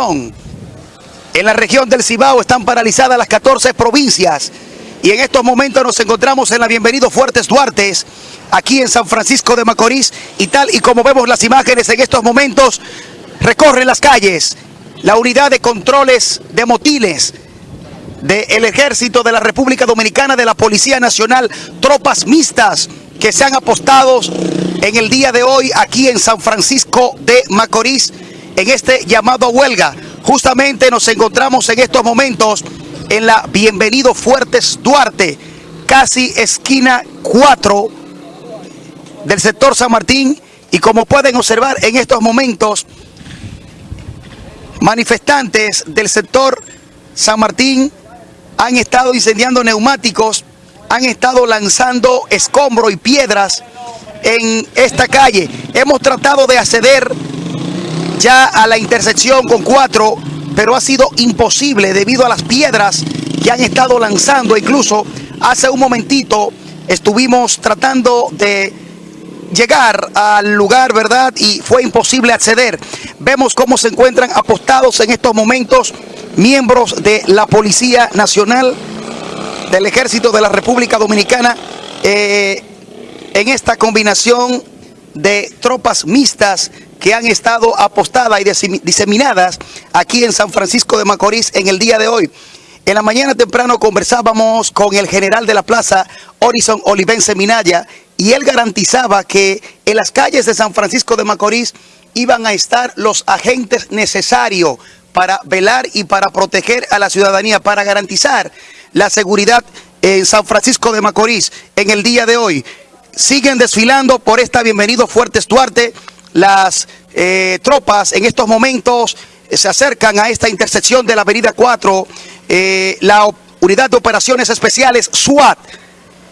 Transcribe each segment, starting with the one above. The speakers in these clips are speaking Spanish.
En la región del Cibao están paralizadas las 14 provincias. Y en estos momentos nos encontramos en la Bienvenido Fuertes Duartes, aquí en San Francisco de Macorís. Y tal y como vemos las imágenes en estos momentos, recorren las calles la unidad de controles de motines del Ejército de la República Dominicana, de la Policía Nacional, tropas mixtas que se han apostado en el día de hoy aquí en San Francisco de Macorís en este llamado a huelga. Justamente nos encontramos en estos momentos en la Bienvenido Fuertes Duarte, casi esquina 4 del sector San Martín. Y como pueden observar en estos momentos, manifestantes del sector San Martín han estado incendiando neumáticos, han estado lanzando escombros y piedras en esta calle. Hemos tratado de acceder ya a la intersección con cuatro, pero ha sido imposible debido a las piedras que han estado lanzando. Incluso hace un momentito estuvimos tratando de llegar al lugar, ¿verdad? Y fue imposible acceder. Vemos cómo se encuentran apostados en estos momentos miembros de la Policía Nacional del Ejército de la República Dominicana eh, en esta combinación de tropas mixtas que han estado apostadas y diseminadas aquí en San Francisco de Macorís en el día de hoy. En la mañana temprano conversábamos con el general de la plaza, Horizon Olivense Minaya, y él garantizaba que en las calles de San Francisco de Macorís iban a estar los agentes necesarios para velar y para proteger a la ciudadanía, para garantizar la seguridad en San Francisco de Macorís en el día de hoy. Siguen desfilando por esta Bienvenido Fuertes Duarte, las eh, tropas en estos momentos eh, se acercan a esta intersección de la avenida 4, eh, la unidad de operaciones especiales SWAT,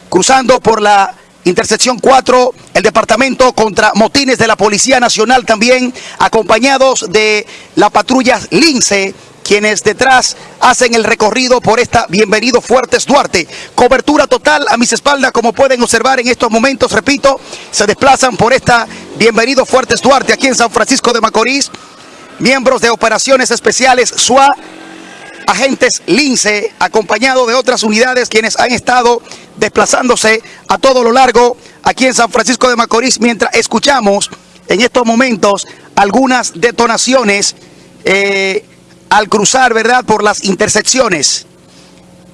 cruzando por la intersección 4, el departamento contra motines de la Policía Nacional también, acompañados de la patrulla Lince, quienes detrás hacen el recorrido por esta Bienvenido Fuertes Duarte. Cobertura total a mis espaldas, como pueden observar en estos momentos, repito, se desplazan por esta Bienvenido Fuertes Duarte aquí en San Francisco de Macorís. Miembros de operaciones especiales SUA, agentes Lince, acompañado de otras unidades quienes han estado desplazándose a todo lo largo aquí en San Francisco de Macorís, mientras escuchamos en estos momentos algunas detonaciones eh, al cruzar, ¿verdad?, por las intersecciones.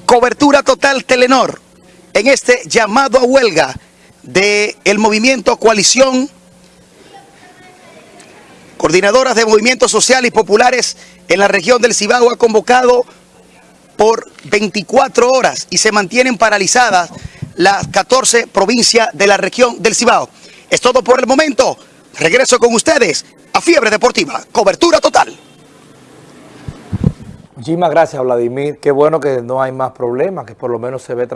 Cobertura total Telenor en este llamado a huelga del el movimiento Coalición, coordinadoras de movimientos sociales y populares en la región del Cibao ha convocado por 24 horas y se mantienen paralizadas las 14 provincias de la región del Cibao. Es todo por el momento. Regreso con ustedes a Fiebre Deportiva. Cobertura total. Muchísimas gracias, Vladimir. Qué bueno que no hay más problemas, que por lo menos se ve tranquilo.